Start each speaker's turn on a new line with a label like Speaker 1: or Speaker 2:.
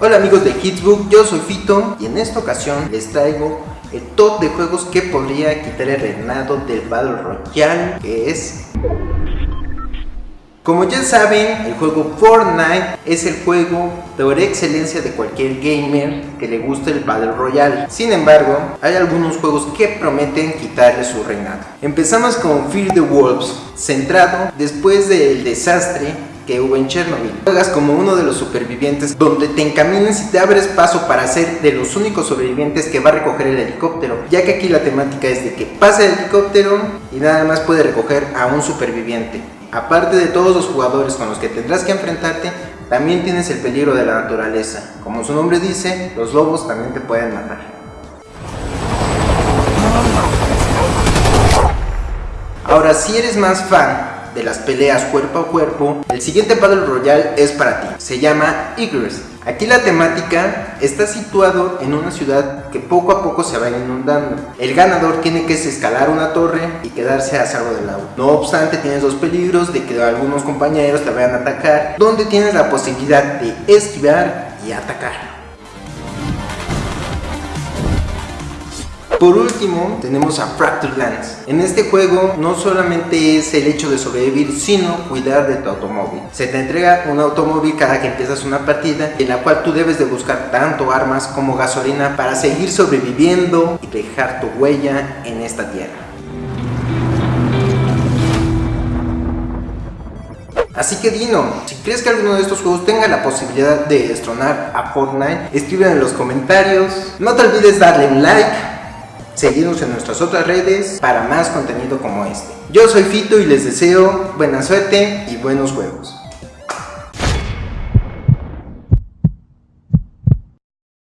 Speaker 1: Hola amigos de Hitsbook, yo soy Fito y en esta ocasión les traigo el top de juegos que podría quitar el reinado del Battle Royale que es... Como ya saben, el juego Fortnite es el juego por excelencia de cualquier gamer que le guste el Battle Royale. Sin embargo, hay algunos juegos que prometen quitarle su reinado. Empezamos con Fear the Wolves, centrado después del desastre que hubo en Chernobyl. Juegas como uno de los supervivientes donde te encaminas y te abres paso para ser de los únicos sobrevivientes que va a recoger el helicóptero, ya que aquí la temática es de que pasa el helicóptero y nada más puede recoger a un superviviente. Aparte de todos los jugadores con los que tendrás que enfrentarte, también tienes el peligro de la naturaleza. Como su nombre dice, los lobos también te pueden matar. Ahora, si eres más fan de las peleas cuerpo a cuerpo, el siguiente Battle Royale es para ti. Se llama Icarus. Aquí la temática está situado en una ciudad que poco a poco se va inundando. El ganador tiene que escalar una torre y quedarse a salvo del agua. No obstante, tienes dos peligros de que algunos compañeros te vayan a atacar, donde tienes la posibilidad de esquivar y atacar. Por último, tenemos a Fractured Lands. En este juego no solamente es el hecho de sobrevivir, sino cuidar de tu automóvil. Se te entrega un automóvil cada que empiezas una partida, en la cual tú debes de buscar tanto armas como gasolina para seguir sobreviviendo y dejar tu huella en esta tierra. Así que Dino, si crees que alguno de estos juegos tenga la posibilidad de destronar a Fortnite, escribe en los comentarios. No te olvides darle un like Seguidnos en nuestras otras redes para más contenido como este. Yo soy Fito y les deseo buena suerte y buenos juegos.